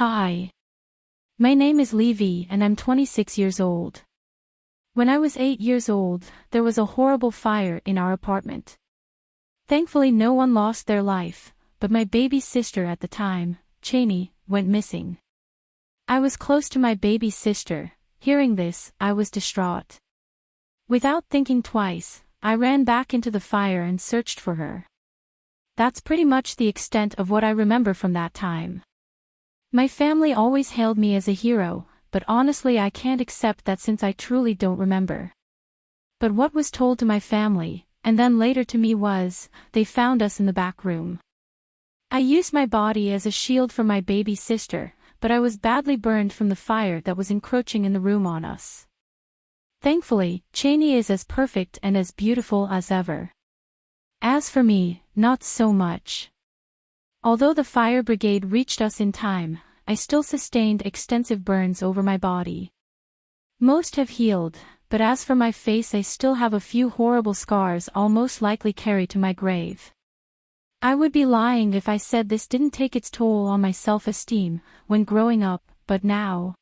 Hi. My name is Levy and I'm 26 years old. When I was 8 years old, there was a horrible fire in our apartment. Thankfully no one lost their life, but my baby sister at the time, Cheney, went missing. I was close to my baby sister, hearing this, I was distraught. Without thinking twice, I ran back into the fire and searched for her. That's pretty much the extent of what I remember from that time. My family always hailed me as a hero, but honestly I can't accept that since I truly don't remember. But what was told to my family, and then later to me was, they found us in the back room. I used my body as a shield for my baby sister, but I was badly burned from the fire that was encroaching in the room on us. Thankfully, Cheney is as perfect and as beautiful as ever. As for me, not so much. Although the fire brigade reached us in time, I still sustained extensive burns over my body. Most have healed, but as for my face I still have a few horrible scars I'll most likely carry to my grave. I would be lying if I said this didn't take its toll on my self-esteem, when growing up, but now.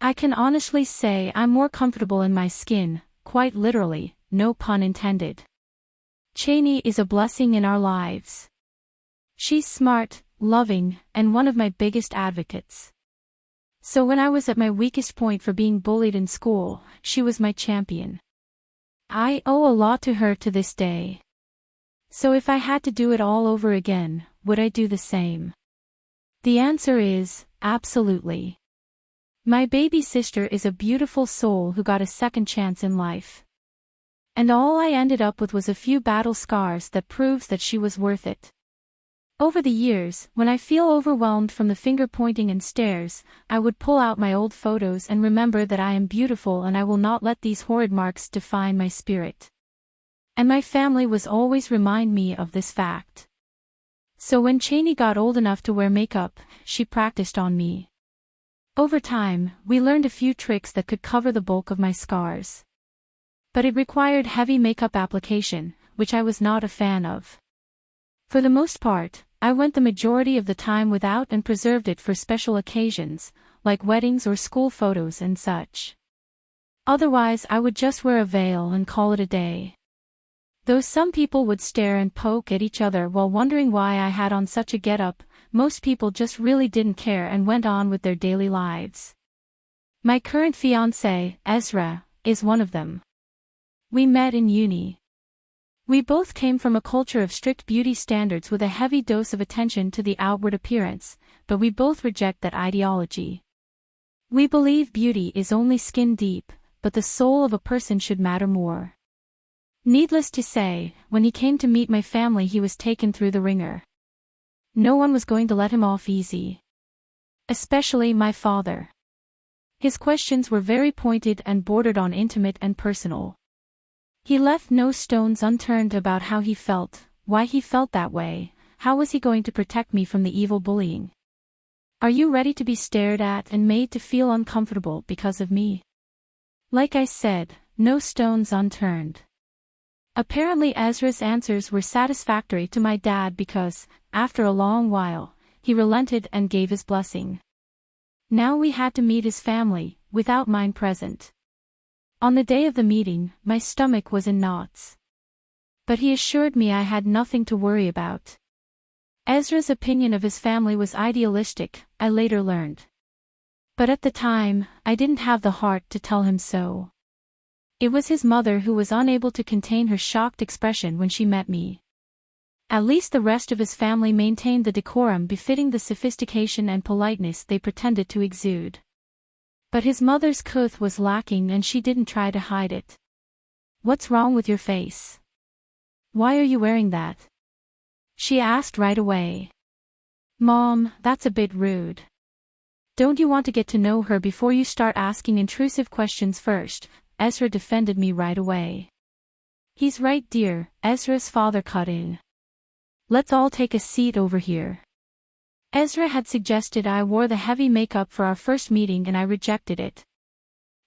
I can honestly say I'm more comfortable in my skin, quite literally, no pun intended. Cheney is a blessing in our lives. She's smart, loving, and one of my biggest advocates. So when I was at my weakest point for being bullied in school, she was my champion. I owe a lot to her to this day. So if I had to do it all over again, would I do the same? The answer is, absolutely. My baby sister is a beautiful soul who got a second chance in life. And all I ended up with was a few battle scars that proves that she was worth it. Over the years, when I feel overwhelmed from the finger pointing and stares, I would pull out my old photos and remember that I am beautiful and I will not let these horrid marks define my spirit. And my family was always remind me of this fact. So when Cheney got old enough to wear makeup, she practiced on me. Over time, we learned a few tricks that could cover the bulk of my scars. But it required heavy makeup application, which I was not a fan of. For the most part, I went the majority of the time without and preserved it for special occasions, like weddings or school photos and such. Otherwise I would just wear a veil and call it a day. Though some people would stare and poke at each other while wondering why I had on such a get-up, most people just really didn't care and went on with their daily lives. My current fiancé, Ezra, is one of them. We met in uni. We both came from a culture of strict beauty standards with a heavy dose of attention to the outward appearance, but we both reject that ideology. We believe beauty is only skin deep, but the soul of a person should matter more. Needless to say, when he came to meet my family he was taken through the wringer. No one was going to let him off easy. Especially my father. His questions were very pointed and bordered on intimate and personal. He left no stones unturned about how he felt, why he felt that way, how was he going to protect me from the evil bullying. Are you ready to be stared at and made to feel uncomfortable because of me? Like I said, no stones unturned. Apparently Ezra's answers were satisfactory to my dad because, after a long while, he relented and gave his blessing. Now we had to meet his family, without mine present. On the day of the meeting, my stomach was in knots. But he assured me I had nothing to worry about. Ezra's opinion of his family was idealistic, I later learned. But at the time, I didn't have the heart to tell him so. It was his mother who was unable to contain her shocked expression when she met me. At least the rest of his family maintained the decorum befitting the sophistication and politeness they pretended to exude. But his mother's couth was lacking and she didn't try to hide it. What's wrong with your face? Why are you wearing that? She asked right away. Mom, that's a bit rude. Don't you want to get to know her before you start asking intrusive questions first? Ezra defended me right away. He's right dear, Ezra's father cut in. Let's all take a seat over here. Ezra had suggested I wore the heavy makeup for our first meeting and I rejected it.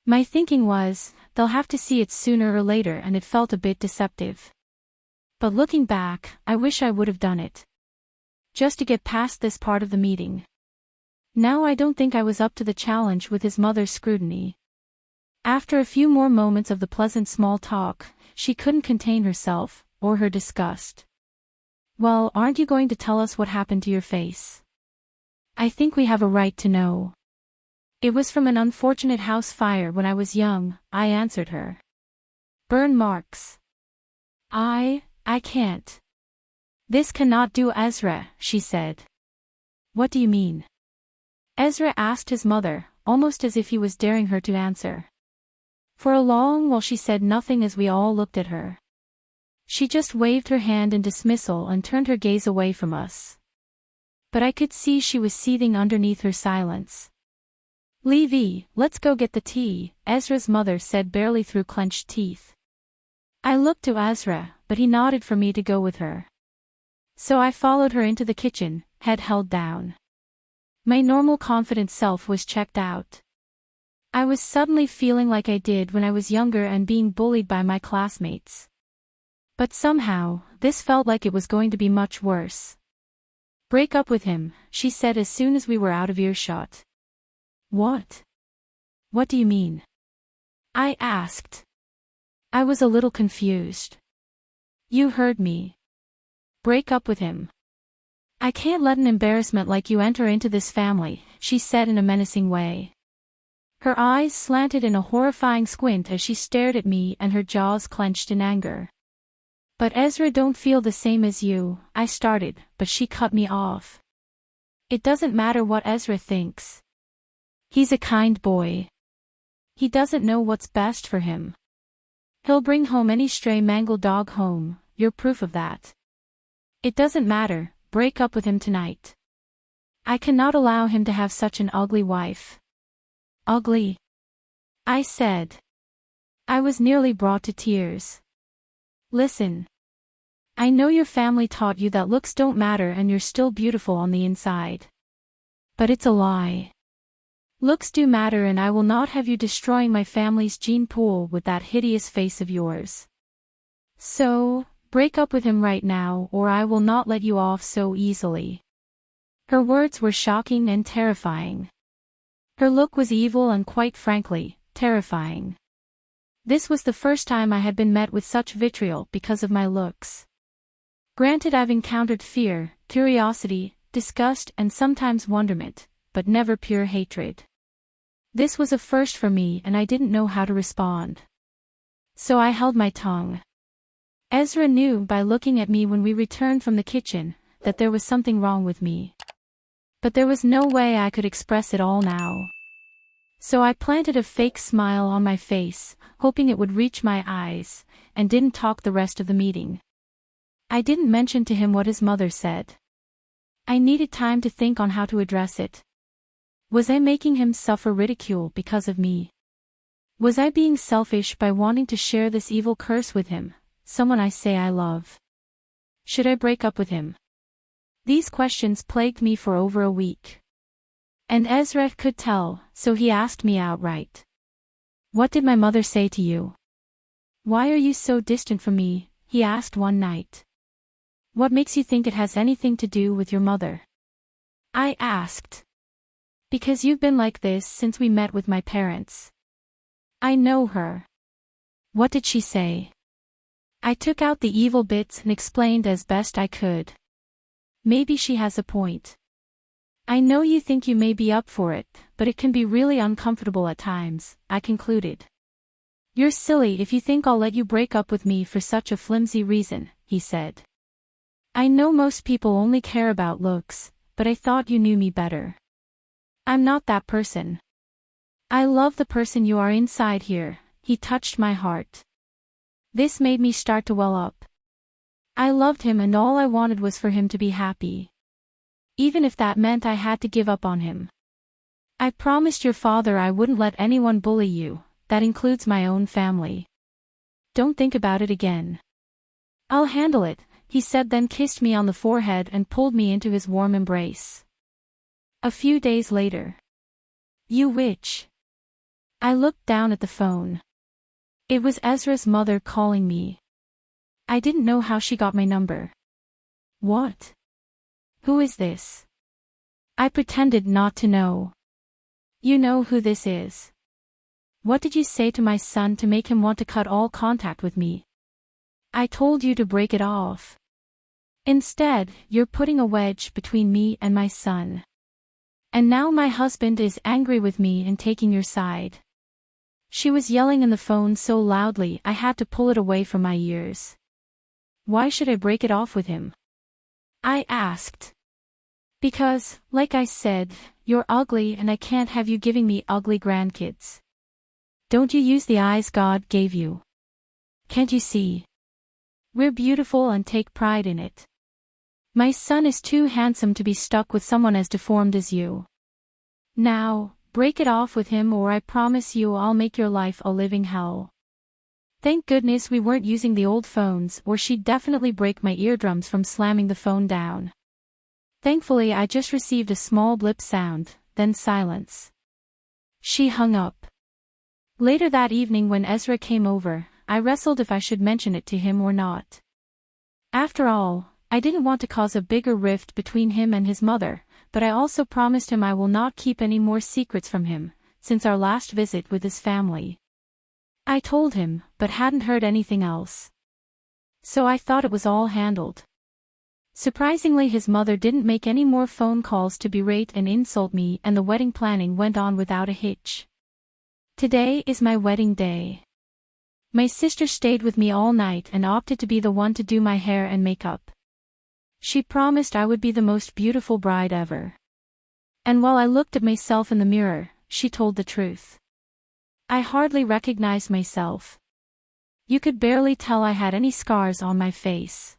My thinking was, they'll have to see it sooner or later and it felt a bit deceptive. But looking back, I wish I would have done it. Just to get past this part of the meeting. Now I don't think I was up to the challenge with his mother's scrutiny. After a few more moments of the pleasant small talk, she couldn't contain herself, or her disgust. Well, aren't you going to tell us what happened to your face? I think we have a right to know. It was from an unfortunate house fire when I was young, I answered her. Burn marks. I, I can't. This cannot do Ezra, she said. What do you mean? Ezra asked his mother, almost as if he was daring her to answer. For a long while she said nothing as we all looked at her. She just waved her hand in dismissal and turned her gaze away from us. But I could see she was seething underneath her silence. Levy, let's go get the tea, Ezra's mother said barely through clenched teeth. I looked to Ezra, but he nodded for me to go with her. So I followed her into the kitchen, head held down. My normal confident self was checked out. I was suddenly feeling like I did when I was younger and being bullied by my classmates. But somehow, this felt like it was going to be much worse. Break up with him, she said as soon as we were out of earshot. What? What do you mean? I asked. I was a little confused. You heard me. Break up with him. I can't let an embarrassment like you enter into this family, she said in a menacing way. Her eyes slanted in a horrifying squint as she stared at me and her jaws clenched in anger. But Ezra don't feel the same as you, I started, but she cut me off. It doesn't matter what Ezra thinks. He's a kind boy. He doesn't know what's best for him. He'll bring home any stray mangled dog home, you're proof of that. It doesn't matter, break up with him tonight. I cannot allow him to have such an ugly wife. Ugly. I said. I was nearly brought to tears. Listen. I know your family taught you that looks don't matter and you're still beautiful on the inside. But it's a lie. Looks do matter and I will not have you destroying my family's gene pool with that hideous face of yours. So, break up with him right now or I will not let you off so easily. Her words were shocking and terrifying. Her look was evil and quite frankly, terrifying. This was the first time I had been met with such vitriol because of my looks. Granted I've encountered fear, curiosity, disgust and sometimes wonderment, but never pure hatred. This was a first for me and I didn't know how to respond. So I held my tongue. Ezra knew by looking at me when we returned from the kitchen, that there was something wrong with me. But there was no way I could express it all now. So I planted a fake smile on my face, hoping it would reach my eyes, and didn't talk the rest of the meeting. I didn't mention to him what his mother said. I needed time to think on how to address it. Was I making him suffer ridicule because of me? Was I being selfish by wanting to share this evil curse with him, someone I say I love? Should I break up with him? These questions plagued me for over a week. And Ezra could tell, so he asked me outright. What did my mother say to you? Why are you so distant from me, he asked one night. What makes you think it has anything to do with your mother? I asked. Because you've been like this since we met with my parents. I know her. What did she say? I took out the evil bits and explained as best I could. Maybe she has a point. I know you think you may be up for it, but it can be really uncomfortable at times, I concluded. You're silly if you think I'll let you break up with me for such a flimsy reason, he said. I know most people only care about looks, but I thought you knew me better. I'm not that person. I love the person you are inside here, he touched my heart. This made me start to well up. I loved him and all I wanted was for him to be happy. Even if that meant I had to give up on him. I promised your father I wouldn't let anyone bully you, that includes my own family. Don't think about it again. I'll handle it, he said then kissed me on the forehead and pulled me into his warm embrace. A few days later. You witch. I looked down at the phone. It was Ezra's mother calling me. I didn't know how she got my number. What? Who is this? I pretended not to know. You know who this is. What did you say to my son to make him want to cut all contact with me? I told you to break it off. Instead, you're putting a wedge between me and my son. And now my husband is angry with me and taking your side. She was yelling in the phone so loudly I had to pull it away from my ears. Why should I break it off with him? I asked. Because, like I said, you're ugly and I can't have you giving me ugly grandkids. Don't you use the eyes God gave you? Can't you see? We're beautiful and take pride in it. My son is too handsome to be stuck with someone as deformed as you. Now, break it off with him or I promise you I'll make your life a living hell. Thank goodness we weren't using the old phones or she'd definitely break my eardrums from slamming the phone down. Thankfully I just received a small blip sound, then silence. She hung up. Later that evening when Ezra came over, I wrestled if I should mention it to him or not. After all, I didn't want to cause a bigger rift between him and his mother, but I also promised him I will not keep any more secrets from him, since our last visit with his family. I told him, but hadn't heard anything else. So I thought it was all handled. Surprisingly his mother didn't make any more phone calls to berate and insult me and the wedding planning went on without a hitch. Today is my wedding day. My sister stayed with me all night and opted to be the one to do my hair and makeup. She promised I would be the most beautiful bride ever. And while I looked at myself in the mirror, she told the truth. I hardly recognized myself. You could barely tell I had any scars on my face.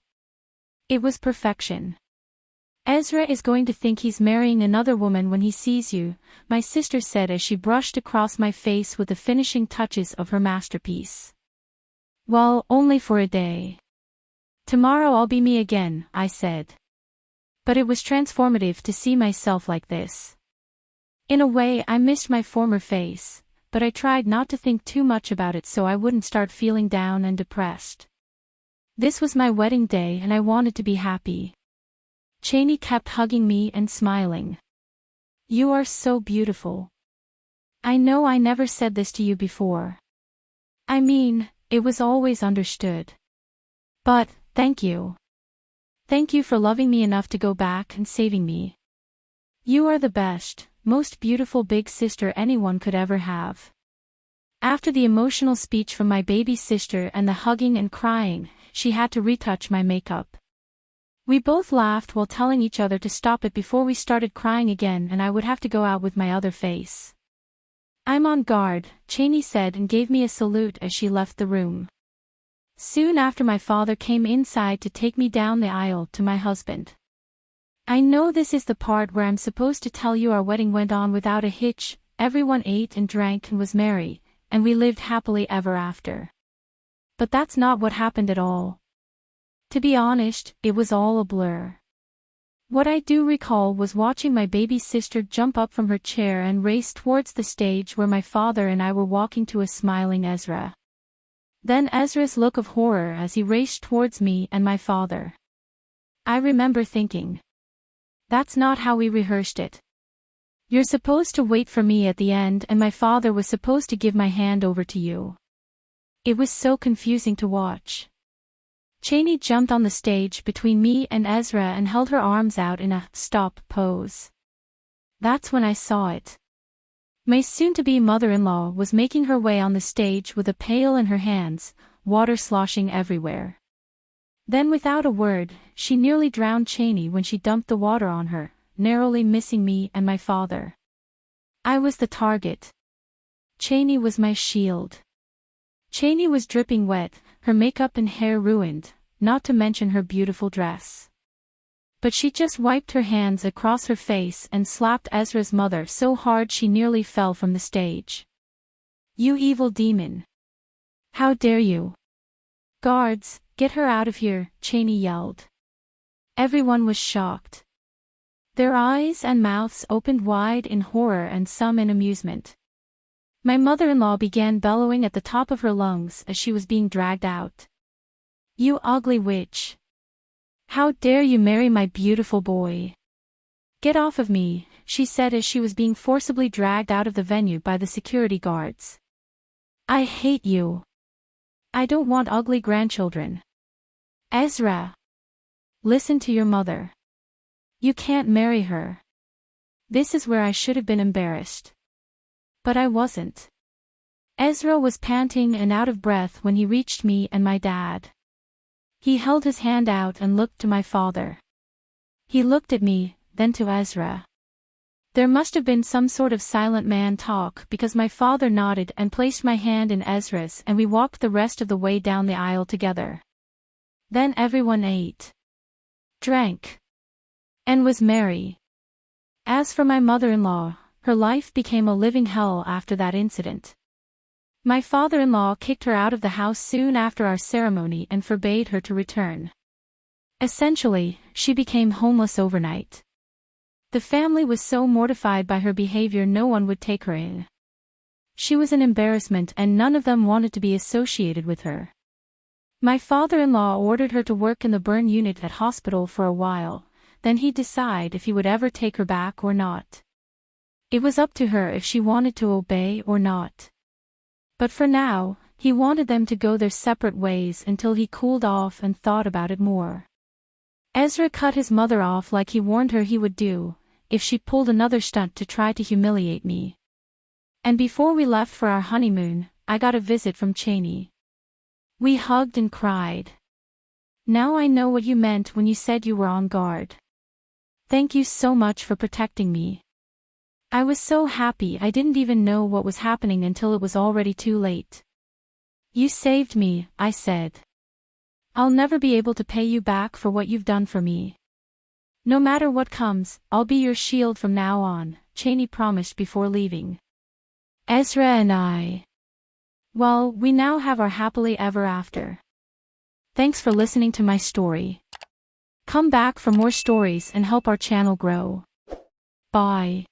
It was perfection. Ezra is going to think he's marrying another woman when he sees you, my sister said as she brushed across my face with the finishing touches of her masterpiece. Well, only for a day. Tomorrow I'll be me again, I said. But it was transformative to see myself like this. In a way I missed my former face, but I tried not to think too much about it so I wouldn't start feeling down and depressed. This was my wedding day and I wanted to be happy. Cheney kept hugging me and smiling. You are so beautiful. I know I never said this to you before. I mean, it was always understood. But, Thank you. Thank you for loving me enough to go back and saving me. You are the best, most beautiful big sister anyone could ever have. After the emotional speech from my baby sister and the hugging and crying, she had to retouch my makeup. We both laughed while telling each other to stop it before we started crying again and I would have to go out with my other face. I'm on guard, Cheney said and gave me a salute as she left the room. Soon after my father came inside to take me down the aisle to my husband. I know this is the part where I'm supposed to tell you our wedding went on without a hitch, everyone ate and drank and was merry, and we lived happily ever after. But that's not what happened at all. To be honest, it was all a blur. What I do recall was watching my baby sister jump up from her chair and race towards the stage where my father and I were walking to a smiling Ezra. Then Ezra's look of horror as he raced towards me and my father. I remember thinking. That's not how we rehearsed it. You're supposed to wait for me at the end and my father was supposed to give my hand over to you. It was so confusing to watch. Cheney jumped on the stage between me and Ezra and held her arms out in a stop pose. That's when I saw it. My soon-to-be mother-in-law was making her way on the stage with a pail in her hands, water sloshing everywhere. Then without a word, she nearly drowned Cheney when she dumped the water on her, narrowly missing me and my father. I was the target. Cheney was my shield. Cheney was dripping wet, her makeup and hair ruined, not to mention her beautiful dress. But she just wiped her hands across her face and slapped Ezra's mother so hard she nearly fell from the stage. You evil demon. How dare you? Guards, get her out of here, Cheney yelled. Everyone was shocked. Their eyes and mouths opened wide in horror and some in amusement. My mother-in-law began bellowing at the top of her lungs as she was being dragged out. You ugly witch. How dare you marry my beautiful boy? Get off of me, she said as she was being forcibly dragged out of the venue by the security guards. I hate you. I don't want ugly grandchildren. Ezra. Listen to your mother. You can't marry her. This is where I should have been embarrassed. But I wasn't. Ezra was panting and out of breath when he reached me and my dad. He held his hand out and looked to my father. He looked at me, then to Ezra. There must have been some sort of silent man talk because my father nodded and placed my hand in Ezra's and we walked the rest of the way down the aisle together. Then everyone ate, drank, and was merry. As for my mother-in-law, her life became a living hell after that incident. My father-in-law kicked her out of the house soon after our ceremony and forbade her to return. Essentially, she became homeless overnight. The family was so mortified by her behavior no one would take her in. She was an embarrassment and none of them wanted to be associated with her. My father-in-law ordered her to work in the burn unit at hospital for a while, then he'd decide if he would ever take her back or not. It was up to her if she wanted to obey or not. But for now, he wanted them to go their separate ways until he cooled off and thought about it more. Ezra cut his mother off like he warned her he would do, if she pulled another stunt to try to humiliate me. And before we left for our honeymoon, I got a visit from Cheney. We hugged and cried. Now I know what you meant when you said you were on guard. Thank you so much for protecting me. I was so happy I didn't even know what was happening until it was already too late. You saved me, I said. I'll never be able to pay you back for what you've done for me. No matter what comes, I'll be your shield from now on, Cheney promised before leaving. Ezra and I. Well, we now have our happily ever after. Thanks for listening to my story. Come back for more stories and help our channel grow. Bye.